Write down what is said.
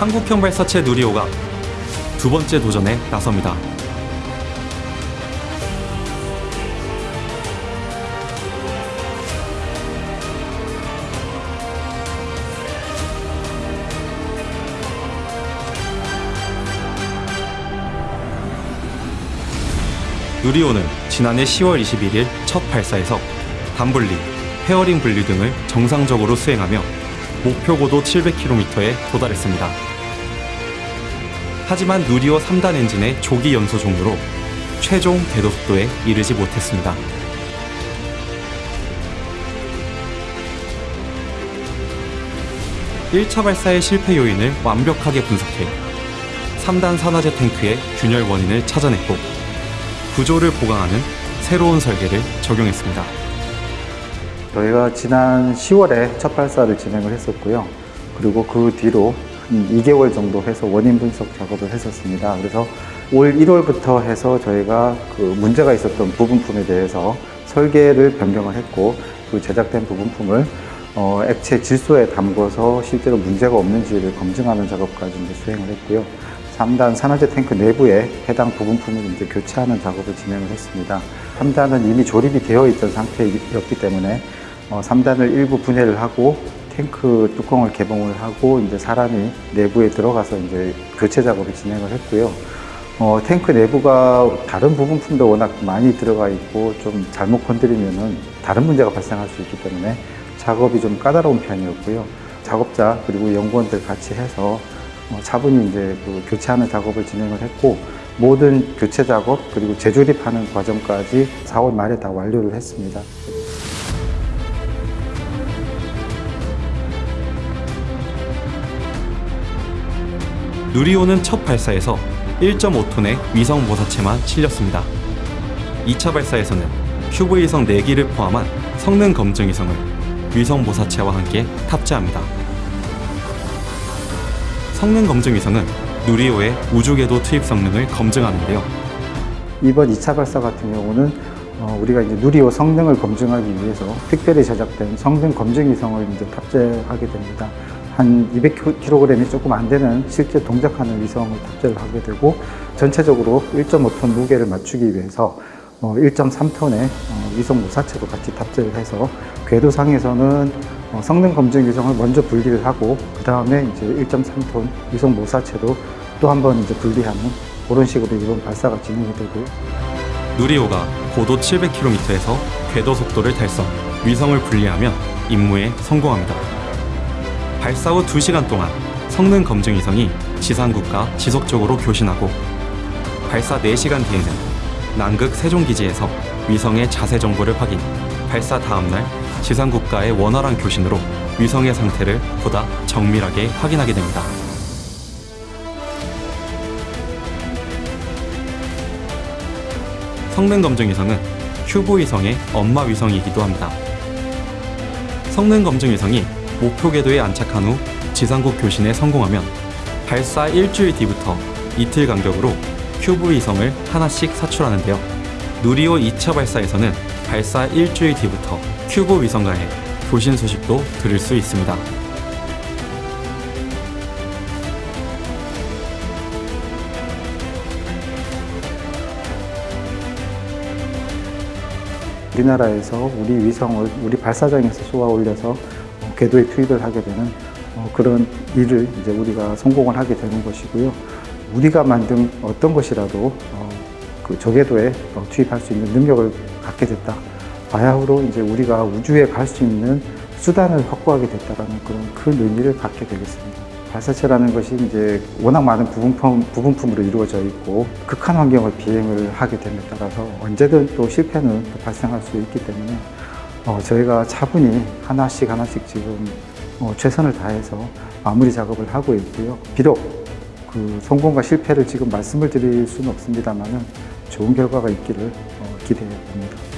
한국형 발사체 누리호가 두 번째 도전에 나섭니다. 누리호는 지난해 10월 21일 첫 발사에서 단분리, 페어링 분리 등을 정상적으로 수행하며 목표 고도 700km에 도달했습니다. 하지만 누리호 3단 엔진의 조기 연소 종료로 최종 궤도 속도에 이르지 못했습니다. 일차 발사의 실패 요인을 완벽하게 분석해 3단 산화제 탱크의 균열 원인을 찾아냈고 구조를 보강하는 새로운 설계를 적용했습니다. 저희가 지난 10월에 첫 발사를 진행을 했었고요. 그리고 그 뒤로 한 2개월 정도 해서 원인 분석 작업을 했었습니다. 그래서 올 1월부터 해서 저희가 그 문제가 있었던 부분품에 대해서 설계를 변경을 했고 그 제작된 부분품을 어, 액체 질소에 담궈서 실제로 문제가 없는지를 검증하는 작업까지 이제 수행을 했고요. 3단 산화제 탱크 내부에 해당 부분품을 이제 교체하는 작업을 진행을 했습니다. 3단은 이미 조립이 되어 있던 상태였기 때문에 어, 3단을 일부 분해를 하고 탱크 뚜껑을 개봉을 하고 이제 사람이 내부에 들어가서 이제 교체 작업을 진행을 했고요. 어, 탱크 내부가 다른 부분품도 워낙 많이 들어가 있고 좀 잘못 건드리면은 다른 문제가 발생할 수 있기 때문에 작업이 좀 까다로운 편이었고요. 작업자 그리고 연구원들 같이 해서 어, 차분히 이제 그 교체하는 작업을 진행을 했고 모든 교체 작업 그리고 재조립하는 과정까지 4월 말에 다 완료를 했습니다. 누리호는 첫 발사에서 1.5톤의 위성 모사체만 실렸습니다. 2차 발사에서는 큐브 위성 4기를 포함한 성능 검증 위성을 위성 모사체와 함께 탑재합니다. 성능 검증 위성은 누리호의 우주궤도 투입 성능을 검증하는데요. 이번 2차 발사 같은 경우는 어, 우리가 이제 누리호 성능을 검증하기 위해서 특별히 제작된 성능 검증 위성을 이제 탑재하게 됩니다. 한 200kg이 조금 안 되는 실제 동작하는 위성을 탑재를 하게 되고 전체적으로 1.5톤 무게를 맞추기 위해서 1.3톤의 위성 모사체도 같이 탑재를 해서 궤도상에서는 어, 성능 검증 위성을 먼저 분리를 하고 그 다음에 이제 1.3톤 위성 모사체도 또 한 번 이제 분리하는 그런 식으로 이번 발사가 진행이 되고요. 누리호가 고도 700km에서 궤도 속도를 달성, 위성을 분리하며 임무에 성공합니다. 발사 후 2시간 동안 성능 검증 위성이 지상국과 지속적으로 교신하고 발사 4시간 뒤에는 남극 세종기지에서 위성의 자세 정보를 확인, 발사 다음날 지상국과의 원활한 교신으로 위성의 상태를 보다 정밀하게 확인하게 됩니다. 성능 검증 위성은 큐브 위성의 엄마 위성이기도 합니다. 성능 검증 위성이 목표 궤도에 안착한 후 지상국 교신에 성공하면 발사 일주일 뒤부터 이틀 간격으로 큐브 위성을 하나씩 사출하는데요. 누리호 2차 발사에서는 발사 일주일 뒤부터 큐브 위성과의 교신 소식도 들을 수 있습니다. 우리나라에서 우리 위성을 우리 발사장에서 쏘아 올려서 어, 궤도에 투입을 하게 되는 어, 그런 일을 이제 우리가 성공을 하게 되는 것이고요. 우리가 만든 어떤 것이라도 어, 그 저궤도에 어, 투입할 수 있는 능력을 갖게 됐다. 바야흐로 이제 우리가 우주에 갈 수 있는 수단을 확보하게 됐다라는 그런 큰 의미를 갖게 되겠습니다. 발사체라는 것이 이제 워낙 많은 부분품, 부분품으로 이루어져 있고 극한 환경을 비행을 하게 됨에 따라서 언제든 또 실패는 또 발생할 수 있기 때문에 어, 저희가 차분히 하나씩 하나씩 지금 어, 최선을 다해서 마무리 작업을 하고 있고요. 비록 그 성공과 실패를 지금 말씀을 드릴 수는 없습니다만은 좋은 결과가 있기를 어, 기대해 봅니다.